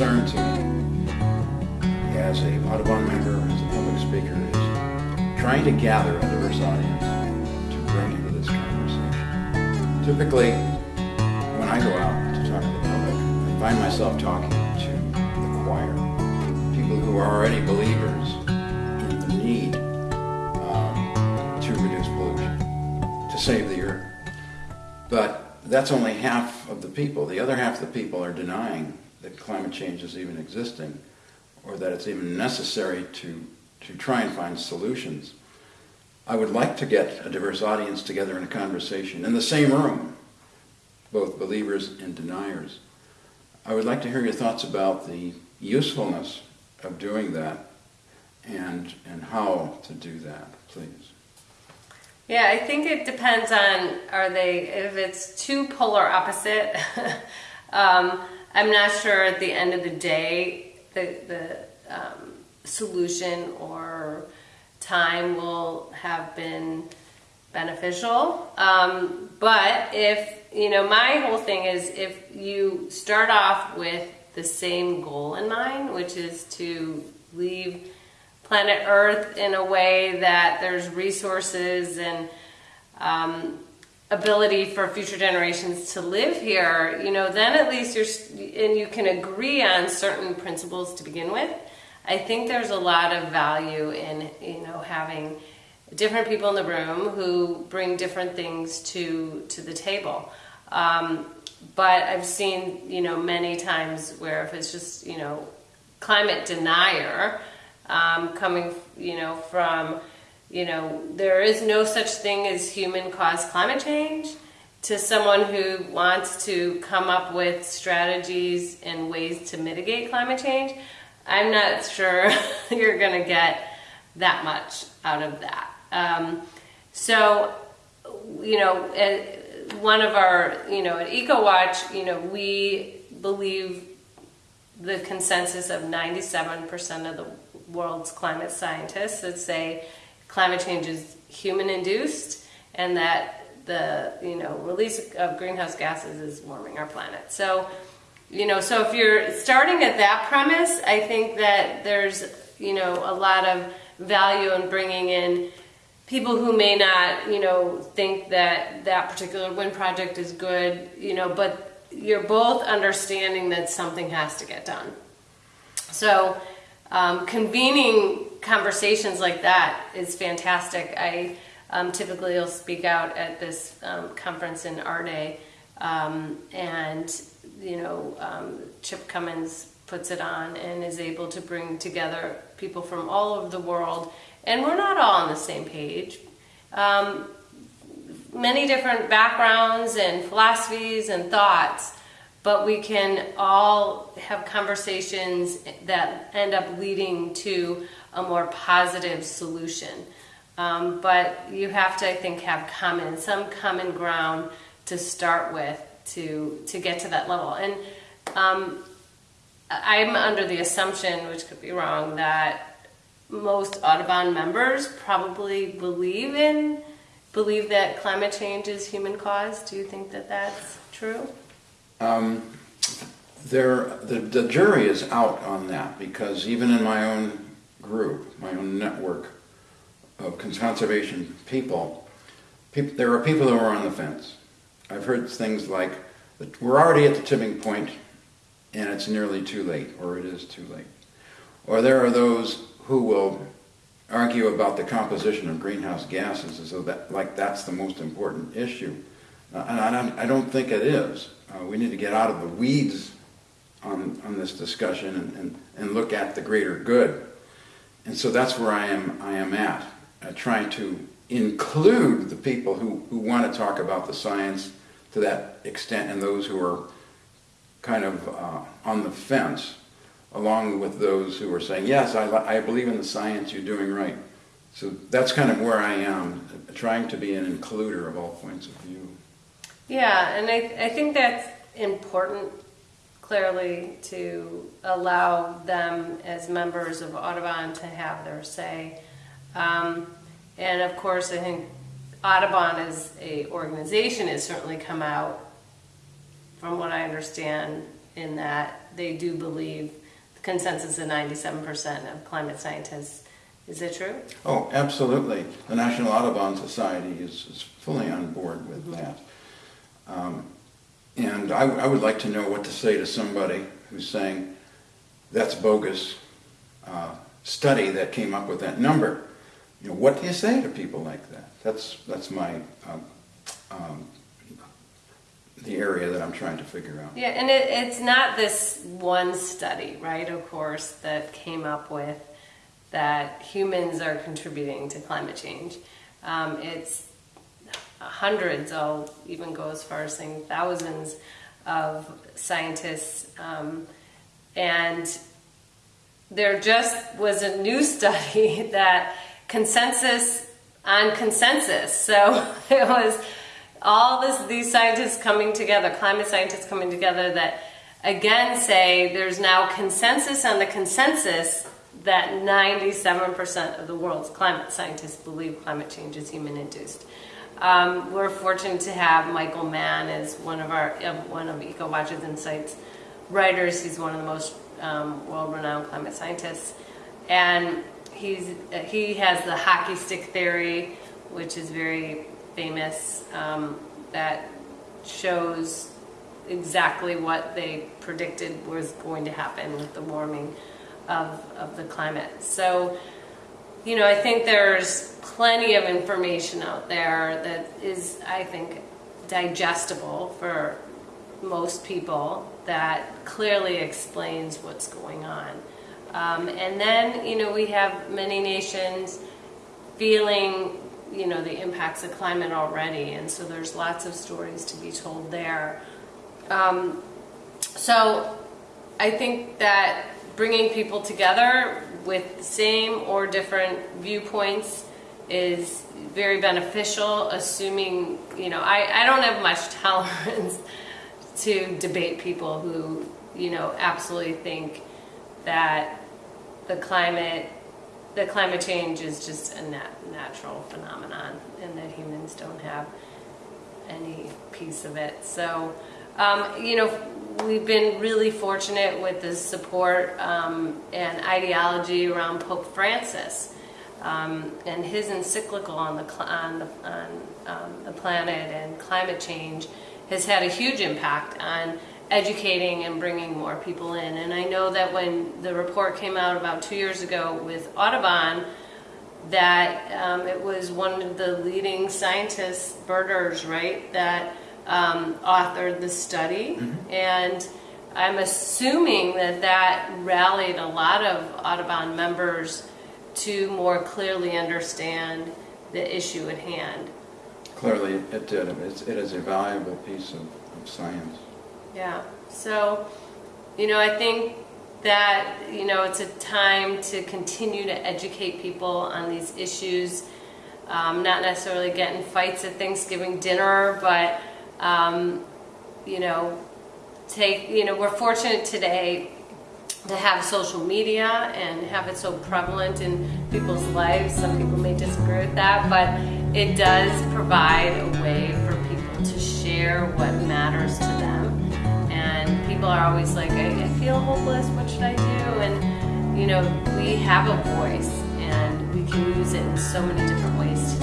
concern to me as a Audubon member, as a public speaker, is trying to gather a diverse audience to bring into this conversation. Typically, when I go out to talk to the public, I find myself talking to the choir, people who are already believers in the need um, to reduce pollution, to save the earth. But that's only half of the people. The other half of the people are denying that climate change is even existing or that it's even necessary to, to try and find solutions. I would like to get a diverse audience together in a conversation in the same room, both believers and deniers. I would like to hear your thoughts about the usefulness of doing that and, and how to do that, please. Yeah, I think it depends on are they if it's two polar opposite. um, I'm not sure at the end of the day the the um, solution or time will have been beneficial. Um, but if you know, my whole thing is if you start off with the same goal in mind, which is to leave planet Earth in a way that there's resources and um, ability for future generations to live here, you know, then at least you're, and you can agree on certain principles to begin with. I think there's a lot of value in, you know, having different people in the room who bring different things to to the table. Um, but I've seen, you know, many times where if it's just, you know, climate denier, um, coming, you know, from, you know, there is no such thing as human caused climate change to someone who wants to come up with strategies and ways to mitigate climate change, I'm not sure you're going to get that much out of that. Um, so, you know, one of our, you know, at EcoWatch, you know, we believe the consensus of 97% of the world's climate scientists that say climate change is human induced and that the you know release of greenhouse gases is warming our planet. So you know so if you're starting at that premise, I think that there's you know a lot of value in bringing in people who may not you know think that that particular wind project is good you know but you're both understanding that something has to get done. So um, convening conversations like that is fantastic. I um, typically will speak out at this um, conference in AREDAY, um, and you know um, Chip Comins puts it on and is able to bring together people from all over the world, and we're not all on the same page. Um, many different backgrounds and philosophies and thoughts but we can all have conversations that end up leading to a more positive solution. Um, but you have to, I think, have common some common ground to start with to to get to that level. And um, I'm under the assumption, which could be wrong, that most Audubon members probably believe in believe that climate change is human caused. Do you think that that's true? Um, there, the, the jury is out on that because even in my own group, my own network of conservation people, people, there are people who are on the fence. I've heard things like, we're already at the tipping point and it's nearly too late, or it is too late. Or there are those who will argue about the composition of greenhouse gases as though that, like that's the most important issue. Uh, and I don't, I don't think it is. Uh, we need to get out of the weeds on, on this discussion and, and, and look at the greater good. And so that's where I am, I am at, uh, trying to include the people who, who want to talk about the science to that extent and those who are kind of uh, on the fence, along with those who are saying, yes, I, I believe in the science, you're doing right. So that's kind of where I am, trying to be an includer of all points of view. Yeah, and I, I think that's important clearly to allow them as members of Audubon to have their say. Um, and of course, I think Audubon as a organization has certainly come out, from what I understand, in that they do believe the consensus of 97% of climate scientists. Is it true? Oh, absolutely. The National Audubon Society is, is fully on board with that. Um, and I, I would like to know what to say to somebody who's saying, that's bogus uh, study that came up with that number. You know, what do you say to people like that? That's, that's my, um, um, the area that I'm trying to figure out. Yeah, and it, it's not this one study, right, of course, that came up with that humans are contributing to climate change. Um, it's hundreds, I'll even go as far as saying thousands of scientists. Um, and there just was a new study that consensus on consensus. So it was all this, these scientists coming together, climate scientists coming together that again say there's now consensus on the consensus that 97% of the world's climate scientists believe climate change is human induced. Um, we're fortunate to have Michael Mann as one of our one of EcoWatch's Insights writers. He's one of the most um, world-renowned climate scientists, and he's he has the hockey stick theory, which is very famous. Um, that shows exactly what they predicted was going to happen with the warming of, of the climate. So, you know, I think there's plenty of information out there that is, I think, digestible for most people that clearly explains what's going on. Um, and then, you know, we have many nations feeling, you know, the impacts of climate already, and so there's lots of stories to be told there. Um, so I think that bringing people together with the same or different viewpoints is very beneficial, assuming, you know, I, I don't have much tolerance to debate people who, you know, absolutely think that the climate, the climate change is just a nat- natural phenomenon and that humans don't have any piece of it. So, um, you know, we've been really fortunate with the support um, and ideology around Pope Francis um, and his encyclical on the on the, on um, the planet and climate change has had a huge impact on educating and bringing more people in. And I know that when the report came out about two years ago with Audubon, that um, it was one of the leading scientists, birders, right, that um, authored the study. Mm-hmm. And I'm assuming that that rallied a lot of Audubon members to more clearly understand the issue at hand. Clearly, it did. It's, it is a valuable piece of, of science. Yeah. So, you know, I think that, you know, it's a time to continue to educate people on these issues. Um, not necessarily get in fights at Thanksgiving dinner, but, um, you know, take, you know, we're fortunate today to have social media and have it so prevalent in people's lives. Some people may disagree with that, but it does provide a way for people to share what matters to them. And people are always like, I, I feel hopeless, what should I do? And, you know, we have a voice and we can use it in so many different ways